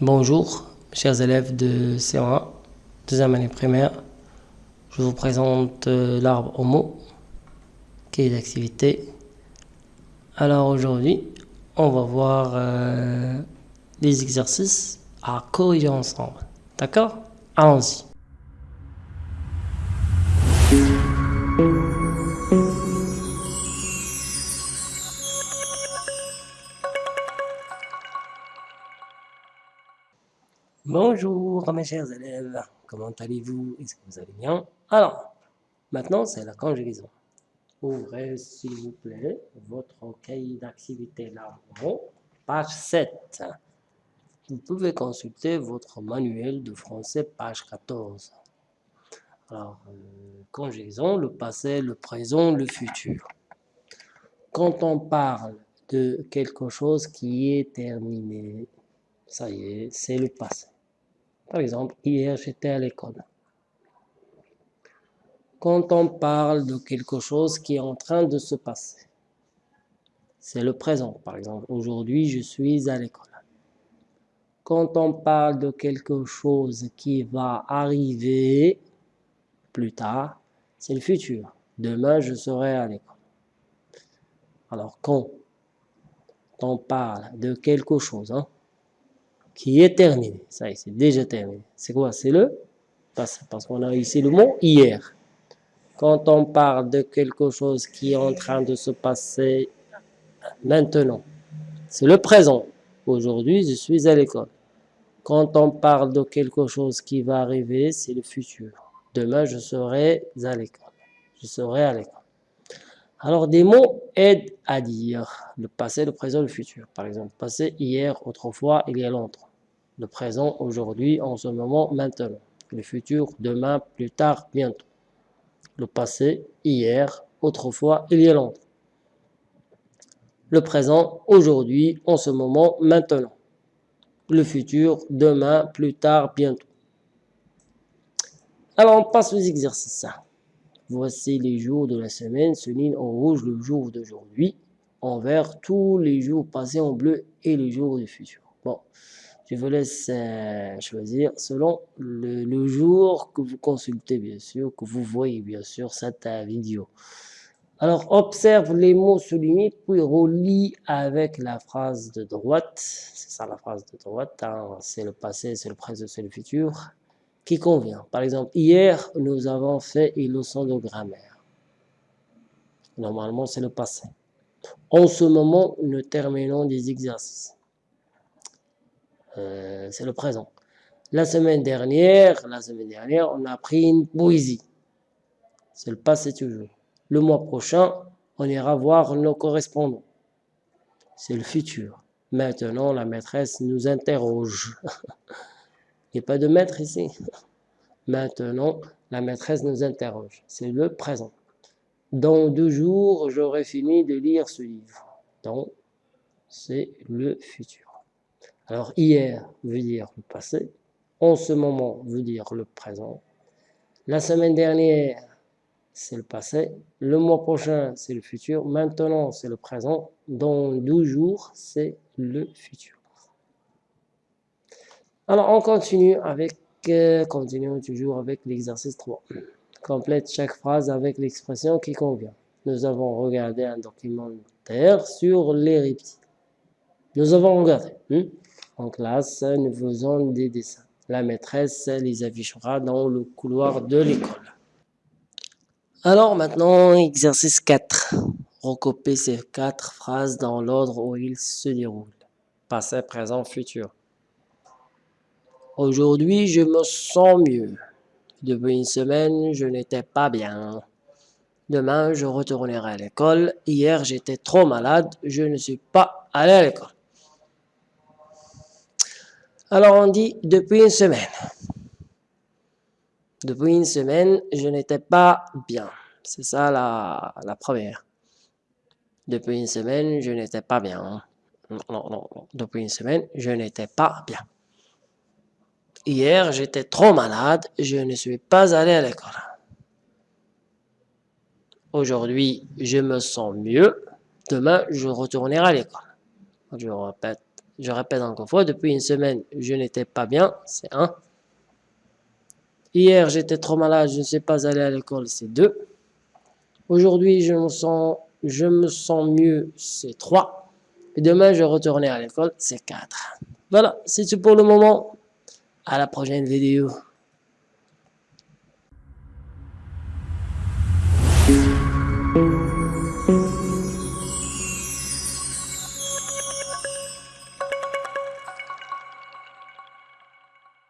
Bonjour, chers élèves de C1, deuxième année primaire. Je vous présente euh, l'arbre homo, qui est d'activité. Alors aujourd'hui, on va voir euh, les exercices à corriger ensemble. D'accord? Allons-y. Bonjour mes chers élèves, comment allez-vous? Est-ce que vous allez bien? Alors, maintenant c'est la conjugaison. Ouvrez s'il vous plaît votre cahier d'activité là page 7. Vous pouvez consulter votre manuel de français, page 14. Alors, euh, conjugaison, le passé, le présent, le futur. Quand on parle de quelque chose qui est terminé, ça y est, c'est le passé. Par exemple, hier j'étais à l'école. Quand on parle de quelque chose qui est en train de se passer, c'est le présent. Par exemple, aujourd'hui je suis à l'école. Quand on parle de quelque chose qui va arriver plus tard, c'est le futur. Demain, je serai à l'école. Alors, quand on parle de quelque chose, hein, qui est terminé. Ça y est, c'est déjà terminé. C'est quoi? C'est le passé. Parce qu'on a ici le mot hier. Quand on parle de quelque chose qui est en train de se passer maintenant, c'est le présent. Aujourd'hui, je suis à l'école. Quand on parle de quelque chose qui va arriver, c'est le futur. Demain, je serai à l'école. Je serai à l'école. Alors, des mots aident à dire le passé, le présent, le futur. Par exemple, passé, hier, autrefois, il y a longtemps le présent, aujourd'hui, en ce moment, maintenant. Le futur, demain, plus tard, bientôt. Le passé, hier, autrefois, il y a longtemps. Le présent, aujourd'hui, en ce moment, maintenant. Le futur, demain, plus tard, bientôt. Alors, on passe aux exercices. Voici les jours de la semaine, ligne en rouge le jour d'aujourd'hui, en vert tous les jours passés en bleu et les jours du futur. Bon, je vous laisse euh, choisir selon le, jour que vous consultez, bien sûr, que vous voyez, bien sûr, cette vidéo. Alors, observe les mots soulignés, puis relis avec la phrase de droite. C'est ça la phrase de droite. Hein. C'est le passé, c'est le présent, c'est le futur. Qui convient. Par exemple, hier, nous avons fait une leçon de grammaire. Normalement, c'est le passé. En ce moment, nous terminons des exercices. Euh, c'est le présent. La semaine dernière, la semaine dernière, on a pris une poésie. C'est le passé toujours. Le mois prochain, on ira voir nos correspondants. C'est le futur. Maintenant, la maîtresse nous interroge. Il n'y a pas de maître ici. Maintenant, la maîtresse nous interroge. C'est le présent. Dans deux jours, j'aurai fini de lire ce livre. Donc, c'est le futur. Alors hier veut dire le passé, en ce moment veut dire le présent. La semaine dernière, c'est le passé. Le mois prochain, c'est le futur. Maintenant, c'est le présent. Dans 12 jours, c'est le futur. Alors, on continue avec, euh, continuons toujours avec l'exercice 3. Complète chaque phrase avec l'expression qui convient. Nous avons regardé un documentaire sur les reptiles. Nous avons regardé. Hein? En classe, nous faisons des dessins. La maîtresse les affichera dans le couloir de l'école. Alors maintenant, exercice 4. Recopier ces quatre phrases dans l'ordre où ils se déroulent. Passé, présent, futur. Aujourd'hui, je me sens mieux. Depuis une semaine, je n'étais pas bien. Demain, je retournerai à l'école. Hier, j'étais trop malade. Je ne suis pas allé à l'école. Alors on dit depuis une semaine. Depuis une semaine, je n'étais pas bien. C'est ça la, première. Depuis une semaine, je n'étais pas bien. Non, non, non. Depuis une semaine, je n'étais pas bien. Hier, j'étais trop malade. Je ne suis pas allé à l'école. Aujourd'hui, je me sens mieux. Demain, je retournerai à l'école. Je répète Je répète encore une fois, depuis une semaine, je n'étais pas bien, c'est 1. Hier, j'étais trop malade, je ne sais pas aller à l'école, c'est 2. Aujourd'hui, je me sens, mieux, c'est 3. Et demain, je retourner à l'école, c'est 4. Voilà, c'est tout pour le moment. À la prochaine vidéo.